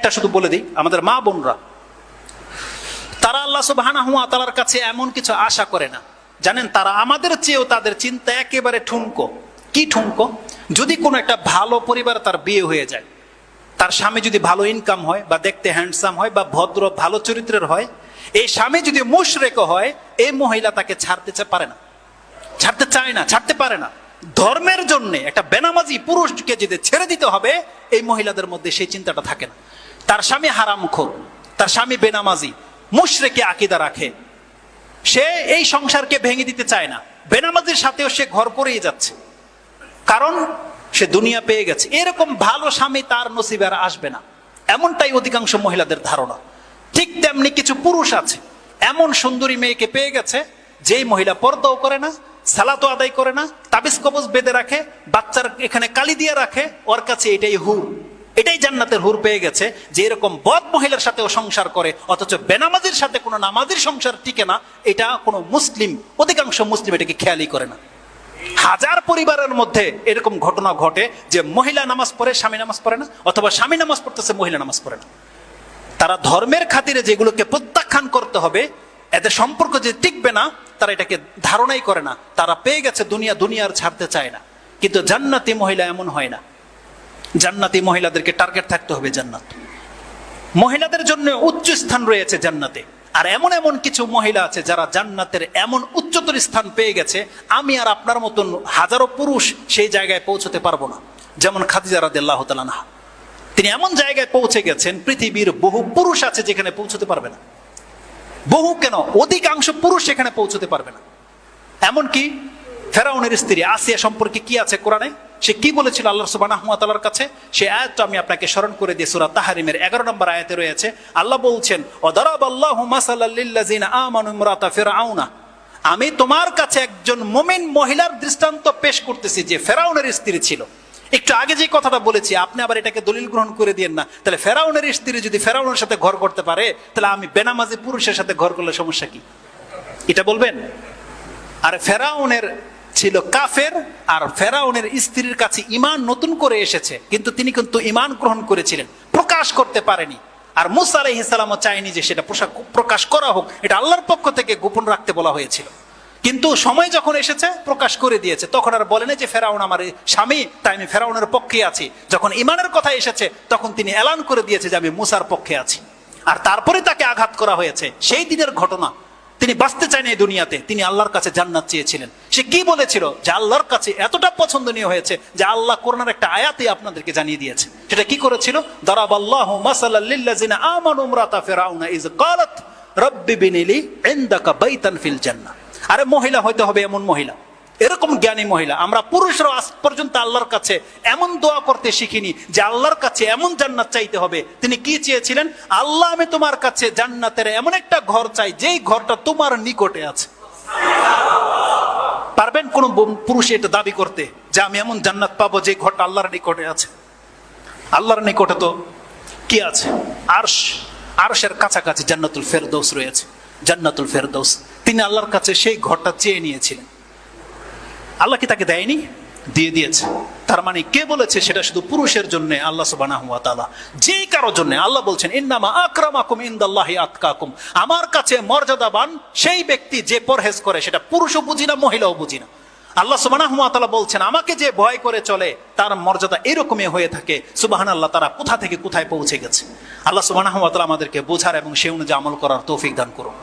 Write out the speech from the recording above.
একটা শুধু বলে দিই, আমাদের মা বোনরা, তারা আল্লাহ সুবাহানা হুয়া তালার কাছে এমন কিছু আশা করে না। জানেন, তারা আমাদের চেয়েও তাদের চিন্তা একেবারে ঠুনকো। কি ঠুনকো? যদি কোনো একটা ভালো পরিবারে তার বিয়ে হয়ে যায়, তার স্বামী যদি ভালো ইনকাম হয় বা দেখতে হ্যান্ডসাম হয় বা ভদ্র, ভালো চরিত্রের হয়, এই স্বামী যদি মুশরেক হয়, এই মহিলা তাকে ছাড়তে পারে না। ছাড়তে চায় না, ছাড়তে পারে না। ধর্মের জন্য একটা বেনামাজি পুরুষকে যদি ছেড়ে দিতে হবে, এই মহিলাদের মধ্যে সেই চিন্তাটা থাকে না। তার স্বামী হারামখোর তার স্বামী বেনামাজি মুশরেকে আকিদা রাখে। সে এই সংসারকে ভেঙে দিতে চায় না। বেনামাজির সাথেও সে ঘর করেই যাচ্ছে। কারণ সে দুনিয়া পেয়ে গেছে। এরকম ভালো স্বামী তার নসিবে আর আসবে না। এমনটাই অধিকাংশ মহিলাদের ধারণা। ঠিক তেমনি কিছু পুরুষ আছে। এমন সুন্দরী মেয়েকে পেয়ে গেছে, যেই মহিলা পর্দাও করে না সালাতো আদায় করে না, তাবিজ কবজ বেঁধে রাখে, বাচ্চার এখানে কালি দিয়ে রাখে, ওর কাছে এটাই হুর এটাই জান্নাতের হুর পেয়ে গেছে যে এরকম বদ মহিলার সাথেও সংসার করে, অথচ বেনামাজির সাথে কোনো নামাজির সংসার টিকে না, এটা কোনো মুসলিম, অধিকাংশ মুসলিম এটাকে খেয়ালই করে না। হাজার পরিবারের মধ্যে এরকম ঘটনা ঘটে যে মহিলা নামাজ পড়ে, স্বামী নামাজ পড়ে না, অথবা স্বামী নামাজ পড়তেছে, মহিলা নামাজ পড়ে না। তারা ধর্মের খাতিরে যেগুলোকে প্রত্যাখ্যান করতে হবে, এদের সম্পর্ক যে টিকবে না, তারা এটাকে ধারণাই করে না। তারা পেয়ে গেছে দুনিয়া, দুনিয়ার ছাড়তে চায় না। কিন্তু জান্নাতি মহিলা এমন হয় না। জান্নাতি মহিলাদেরকে টার্গেট থাকতে হবে জান্নাত। মহিলাদের জন্য উচ্চ স্থান রয়েছে জান্নাতে। আর এমন এমন কিছু মহিলা আছে যারা জান্নাতের এমন উচ্চতর স্থান পেয়ে গেছে, আমি আর আপনার মতন হাজারো পুরুষ সেই জায়গায় পৌঁছতে পারব না। যেমন খাদিজা রাদিয়াল্লাহু তাআলা আনহা। তিনি এমন জায়গায় পৌঁছে গেছেন, পৃথিবীর বহু পুরুষ আছে যেখানে পৌঁছতে পারবে না। বহু কেন? অধিকাংশ পুরুষ সেখানে পৌঁছতে পারবে না। এমনকি ফেরাউনের স্ত্রী আসিয়া সম্পর্কে কি আছে কোরআনে? সে কি বলেছিল আল্লাহ ওয়া কাছে? সে আয়াতটা আমি আপনাকে স্মরণ করে দিয়ে সূরা তাহরিমের 11 নম্বর আয়াতে রয়েছে। আল্লাহ বলছেন আমি তোমার কাছে একজন মুমিন মহিলার দৃষ্টান্ত পেশ করতেছি যে ফেরাউনের স্ত্রী ছিল। একটু আগে যে কথাটা বলেছি, আপনি আবার এটাকে দলিল গ্রহণ করে দিয়েন না। তাহলে ফেরাউনের স্ত্রী যদি ফেরাউনের সাথে ঘর করতে পারে, তাহলে আমি বেনামাজি পুরুষের সাথে ঘর করলে সমস্যা কি? এটা বলবেন? আর ফেরাউনের ছিল কাফের আর ফেরাউনের স্ত্রীর কাছে ইমান নতুন করে এসেছে। কিন্তু তিনি কিন্তু ইমান গ্রহণ করেছিলেন, প্রকাশ করতে পারেনি। আর মুসা আলাইহিসালামও চায়নি যে সেটা প্রকাশ করা হোক, এটা আল্লাহর পক্ষ থেকে গোপন রাখতে বলা হয়েছিল। কিন্তু সময় যখন এসেছে, প্রকাশ করে দিয়েছে, তখন আর বলেনি যে ফেরাউন আমার স্বামী, তাই আমি ফেরাউনের পক্ষে আছি। যখন ইমানের কথা এসেছে, তখন তিনি এলান করে দিয়েছে যে আমি মুসার পক্ষে আছি। আর তারপরে তাকে আঘাত করা হয়েছে। সেই দিনের ঘটনা তিনি বাঁচতে চান এই দুনিয়াতে, তিনি আল্লাহর কাছে জান্নাত চেয়েছিলেন। সে কি বলেছিল? যে আল্লাহর কাছে এতটা পছন্দনীয় হয়েছে যে আল্লাহ করোনার একটা আয়াতে আপনাদেরকে জানিয়ে দিয়েছে। সেটা কি করেছিল? দারাব আল্লাহ মাসাল্লাল্লাযিনা আমানু ইমরাতা ফিরাউনা ইজ ক্বালাত রাব্বি বিনিলি ইনদাকা বাইতান ফিল জান্নাহ। আরে মহিলা হইতে হবে এমন মহিলা। এরকম জ্ঞানী মহিলা, আমরা পুরুষরা আজ পর্যন্ত আল্লাহর কাছে এমন দোয়া করতে শিখিনি যে আল্লাহর কাছে এমন জান্নাত চাইতে হবে। তিনি কি চেয়েছিলেন? আল্লাহ, আমি তোমার কাছে জান্নাতের এমন একটা ঘর চাই, যেই ঘরটা তোমার নিকটে আছে। পারবেন কোন পুরুষ এটা দাবি করতে যে আমি এমন জান্নাত পাবো যে ঘরটা আল্লাহর নিকটে আছে? আল্লাহর নিকটে তো কি আছে? আরশ। আরশের কাছাকাছি জান্নাতুল ফেরদৌস রয়েছে। জান্নাতুল ফেরদৌস। তিনি আল্লাহর কাছে সেই ঘরটা চেয়ে নিয়েছিলেন। আল্লাহ কি তাকে দেয়নি? দিয়ে দিয়েছে। তার মানে কে বলেছে সেটা শুধু পুরুষের জন্য? আল্লাহ ওয়া তাআলা। কারোর জন্য। আল্লাহ বলছেন, ইন্নামা আকরামাকুম ইনদাল্লাহি আতকাকুম। আমার কাছে মর্যাদাবান সেই ব্যক্তি যে পরহেজ করে, সেটা পুরুষও বুঝি না, মহিলাও বুঝি না। আল্লাহ তাআলা বলছেন, আমাকে যে ভয় করে চলে, তার মর্যাদা এরকমই হয়ে থাকে। সুবাহান আল্লাহ তারা কোথা থেকে কোথায় পৌঁছে গেছে? আল্লাহ তাআলা আমাদেরকে বোঝার এবং সে অনুযায়ী আমল করার তৌফিক দান করুন।